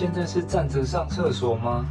现在是站着上厕所吗？